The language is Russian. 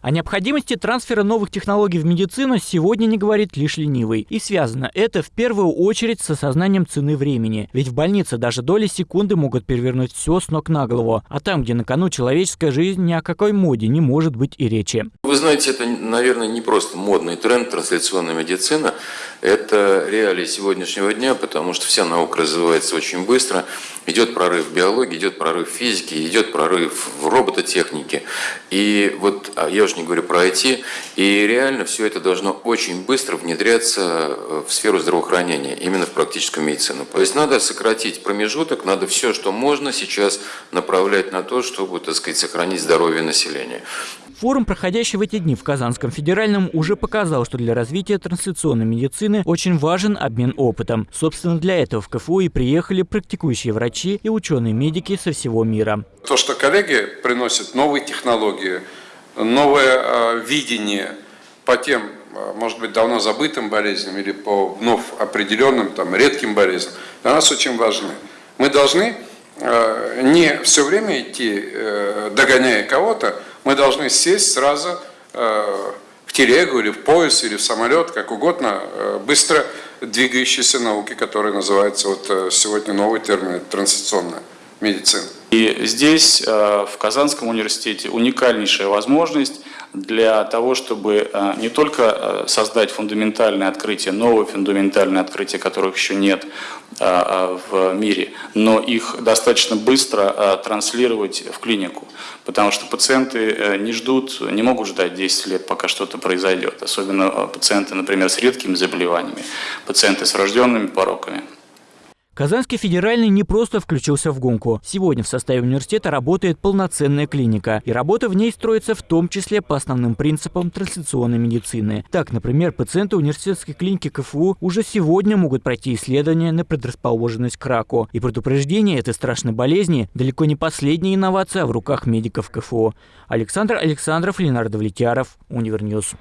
О необходимости трансфера новых технологий в медицину сегодня не говорит лишь ленивый. И связано это в первую очередь с осознанием цены времени. Ведь в больнице даже доли секунды могут перевернуть все с ног на голову. А там, где на кону человеческая жизнь, ни о какой моде не может быть и речи. Вы знаете, это, наверное, не просто модный тренд трансляционная медицина. Это реалии сегодняшнего дня, потому что вся наука развивается очень быстро. Идет прорыв в биологии, идет прорыв в физике, идет прорыв в робототехнике. И вот а я уже не говорю про IT. И реально все это должно очень быстро внедряться э, в сферу здравоохранения, именно в практическую медицину. То есть надо сократить промежуток, надо все, что можно сейчас направлять на то, чтобы, так сказать, сохранить здоровье населения. Форум, проходящий в эти дни в Казанском федеральном, уже показал, что для развития трансляционной медицины очень важен обмен опытом. Собственно, для этого в КФУ и приехали практикующие врачи и ученые-медики со всего мира. То, что коллеги приносят новые технологии, новое э, видение по тем, э, может быть, давно забытым болезням или по вновь определенным, там, редким болезням, для нас очень важны. Мы должны э, не все время идти, догоняя кого-то, мы должны сесть сразу в телегу или в пояс или в самолет, как угодно, быстро двигающейся науки, которая называется вот сегодня новый термин – трансляционная медицина. И здесь, э, в Казанском университете, уникальнейшая возможность для того, чтобы э, не только э, создать фундаментальные открытия, новые фундаментальные открытия, которых еще нет в мире, но их достаточно быстро транслировать в клинику. Потому что пациенты не ждут, не могут ждать 10 лет, пока что-то произойдет. Особенно пациенты, например, с редкими заболеваниями, пациенты с врожденными пороками. Казанский федеральный не просто включился в гонку. Сегодня в составе университета работает полноценная клиника. И работа в ней строится в том числе по основным принципам трансляционной медицины. Так, например, пациенты университетской клиники КФУ уже сегодня могут пройти исследования на предрасположенность к раку. И предупреждение этой страшной болезни далеко не последняя инновация в руках медиков КФУ. Александр Александров, Ленар Давлетьяров, Универ News.